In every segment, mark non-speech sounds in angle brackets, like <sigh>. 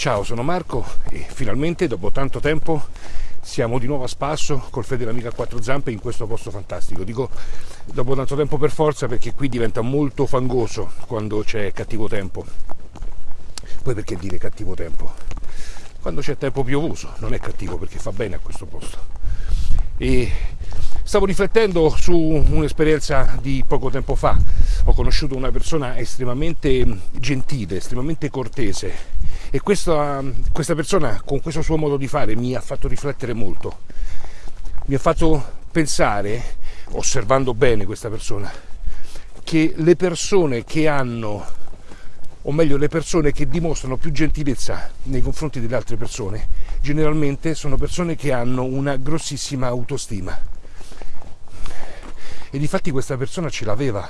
Ciao, sono Marco e finalmente dopo tanto tempo siamo di nuovo a spasso col Fede a quattro zampe in questo posto fantastico. Dico dopo tanto tempo per forza perché qui diventa molto fangoso quando c'è cattivo tempo. Poi perché dire cattivo tempo? Quando c'è tempo piovoso non è cattivo perché fa bene a questo posto. E stavo riflettendo su un'esperienza di poco tempo fa. Ho conosciuto una persona estremamente gentile, estremamente cortese e questa, questa persona con questo suo modo di fare mi ha fatto riflettere molto, mi ha fatto pensare, osservando bene questa persona, che le persone che hanno, o meglio le persone che dimostrano più gentilezza nei confronti delle altre persone, generalmente sono persone che hanno una grossissima autostima. E difatti questa persona ce l'aveva,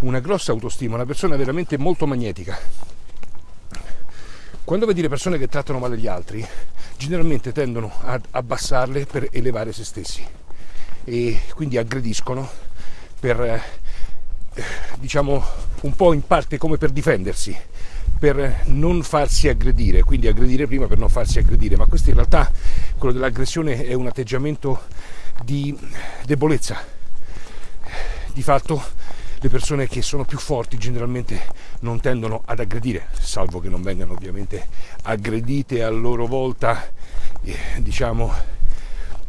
una grossa autostima, una persona veramente molto magnetica quando vedi le persone che trattano male gli altri, generalmente tendono ad abbassarle per elevare se stessi e quindi aggrediscono per, eh, diciamo, un po' in parte come per difendersi, per non farsi aggredire, quindi aggredire prima per non farsi aggredire, ma questo in realtà, quello dell'aggressione è un atteggiamento di debolezza. Di fatto le persone che sono più forti generalmente non tendono ad aggredire, salvo che non vengano ovviamente aggredite a loro volta, eh, diciamo,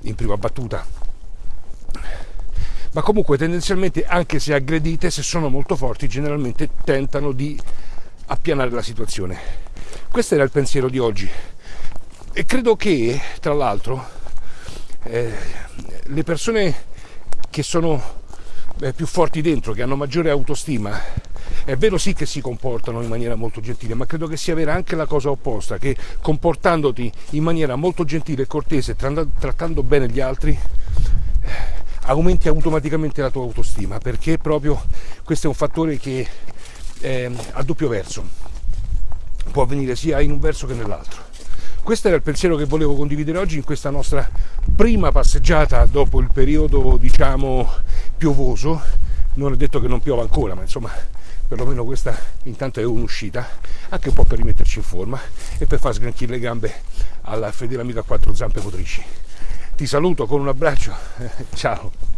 in prima battuta. Ma comunque tendenzialmente anche se aggredite, se sono molto forti, generalmente tentano di appianare la situazione. Questo era il pensiero di oggi. E credo che, tra l'altro, eh, le persone che sono eh, più forti dentro, che hanno maggiore autostima, è vero sì che si comportano in maniera molto gentile, ma credo che sia vera anche la cosa opposta, che comportandoti in maniera molto gentile e cortese, trattando bene gli altri, eh, aumenti automaticamente la tua autostima, perché proprio questo è un fattore che è a doppio verso, può avvenire sia in un verso che nell'altro. Questo era il pensiero che volevo condividere oggi in questa nostra prima passeggiata dopo il periodo, diciamo, piovoso. Non è detto che non piova ancora, ma insomma, perlomeno questa intanto è un'uscita, anche un po' per rimetterci in forma e per far sgranchire le gambe alla fedele amica quattro zampe motrici. Ti saluto con un abbraccio, <laughs> ciao!